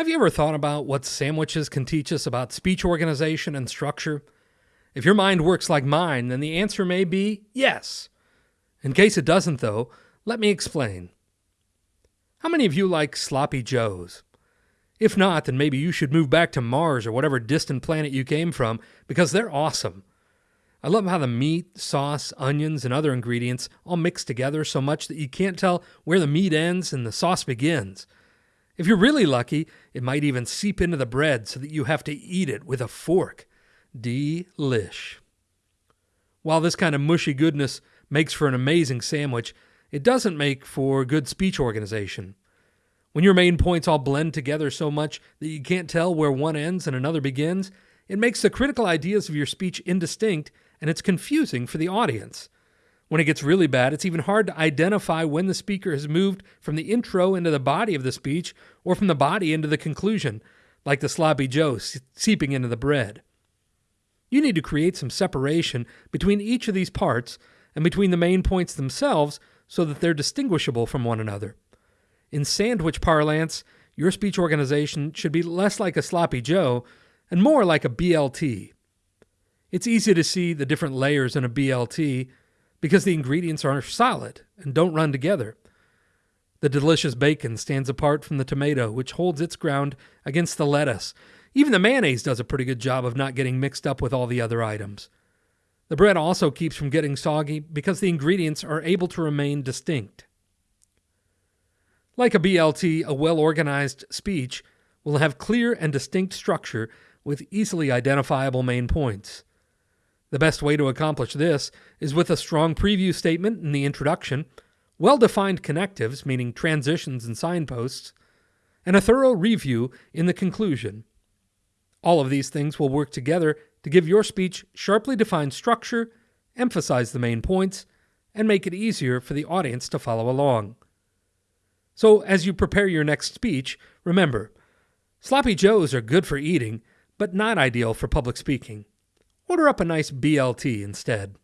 Have you ever thought about what sandwiches can teach us about speech organization and structure? If your mind works like mine, then the answer may be yes. In case it doesn't, though, let me explain. How many of you like sloppy joes? If not, then maybe you should move back to Mars or whatever distant planet you came from because they're awesome. I love how the meat, sauce, onions, and other ingredients all mix together so much that you can't tell where the meat ends and the sauce begins. If you're really lucky, it might even seep into the bread so that you have to eat it with a fork. Delish. While this kind of mushy goodness makes for an amazing sandwich, it doesn't make for good speech organization. When your main points all blend together so much that you can't tell where one ends and another begins, it makes the critical ideas of your speech indistinct and it's confusing for the audience. When it gets really bad, it's even hard to identify when the speaker has moved from the intro into the body of the speech or from the body into the conclusion, like the sloppy Joe seeping into the bread. You need to create some separation between each of these parts and between the main points themselves so that they're distinguishable from one another. In sandwich parlance, your speech organization should be less like a sloppy Joe and more like a BLT. It's easy to see the different layers in a BLT because the ingredients are solid and don't run together. The delicious bacon stands apart from the tomato, which holds its ground against the lettuce. Even the mayonnaise does a pretty good job of not getting mixed up with all the other items. The bread also keeps from getting soggy because the ingredients are able to remain distinct. Like a BLT, a well organized speech will have clear and distinct structure with easily identifiable main points. The best way to accomplish this is with a strong preview statement in the introduction, well defined connectives, meaning transitions and signposts, and a thorough review in the conclusion. All of these things will work together to give your speech sharply defined structure, emphasize the main points, and make it easier for the audience to follow along. So, as you prepare your next speech, remember sloppy joes are good for eating, but not ideal for public speaking. Order up a nice BLT instead.